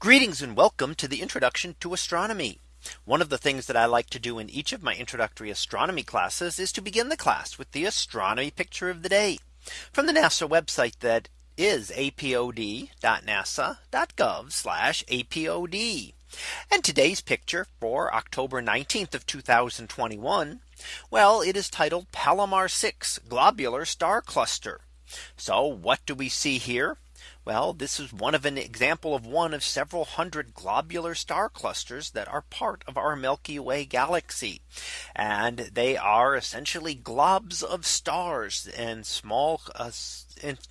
Greetings and welcome to the introduction to astronomy. One of the things that I like to do in each of my introductory astronomy classes is to begin the class with the astronomy picture of the day from the NASA website that is apod.nasa.gov apod. And today's picture for October 19th of 2021. Well, it is titled Palomar 6 globular star cluster. So what do we see here? Well, this is one of an example of one of several hundred globular star clusters that are part of our Milky Way galaxy. And they are essentially globs of stars and small uh,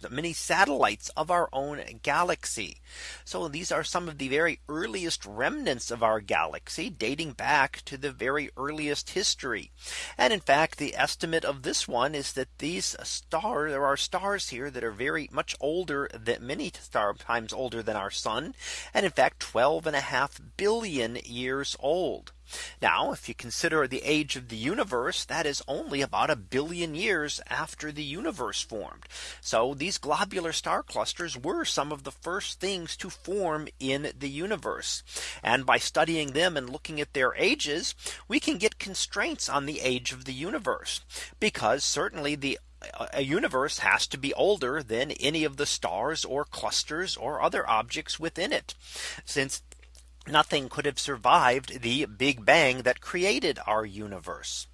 many satellites of our own galaxy. So these are some of the very earliest remnants of our galaxy dating back to the very earliest history. And in fact, the estimate of this one is that these stars there are stars here that are very much older than many star times older than our sun. And in fact, 12 and a half billion years old. Now, if you consider the age of the universe, that is only about a billion years after the universe formed. So these globular star clusters were some of the first things to form in the universe. And by studying them and looking at their ages, we can get constraints on the age of the universe. Because certainly the uh, a universe has to be older than any of the stars or clusters or other objects within it. Since nothing could have survived the Big Bang that created our universe.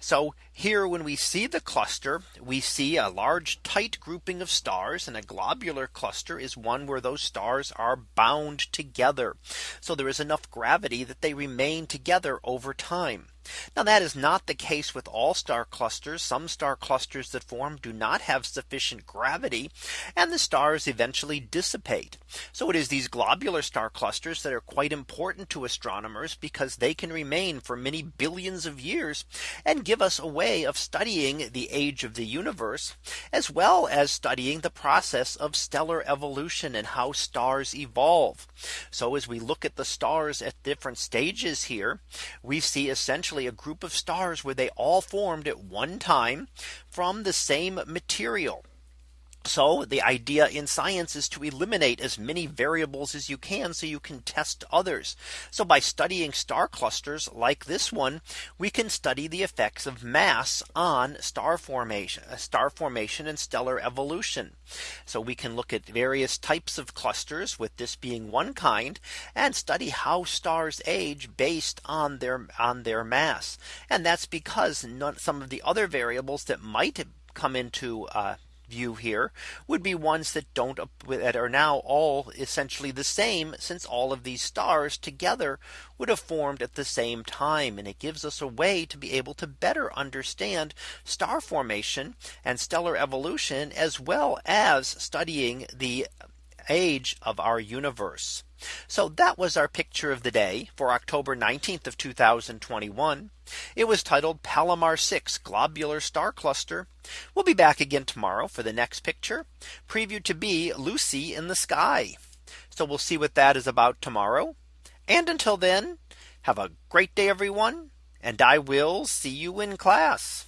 So here when we see the cluster, we see a large tight grouping of stars and a globular cluster is one where those stars are bound together. So there is enough gravity that they remain together over time. Now that is not the case with all star clusters. Some star clusters that form do not have sufficient gravity and the stars eventually dissipate. So it is these globular star clusters that are quite important to astronomers because they can remain for many billions of years and give us a way of studying the age of the universe as well as studying the process of stellar evolution and how stars evolve. So as we look at the stars at different stages here, we see essentially a group of stars where they all formed at one time from the same material. So the idea in science is to eliminate as many variables as you can so you can test others. So by studying star clusters like this one, we can study the effects of mass on star formation, uh, star formation and stellar evolution. So we can look at various types of clusters with this being one kind and study how stars age based on their on their mass. And that's because some of the other variables that might come into uh, view here would be ones that don't that are now all essentially the same since all of these stars together would have formed at the same time. And it gives us a way to be able to better understand star formation and stellar evolution as well as studying the age of our universe. So that was our picture of the day for October 19th of 2021. It was titled Palomar 6 globular star cluster. We'll be back again tomorrow for the next picture previewed to be Lucy in the sky. So we'll see what that is about tomorrow. And until then, have a great day, everyone. And I will see you in class.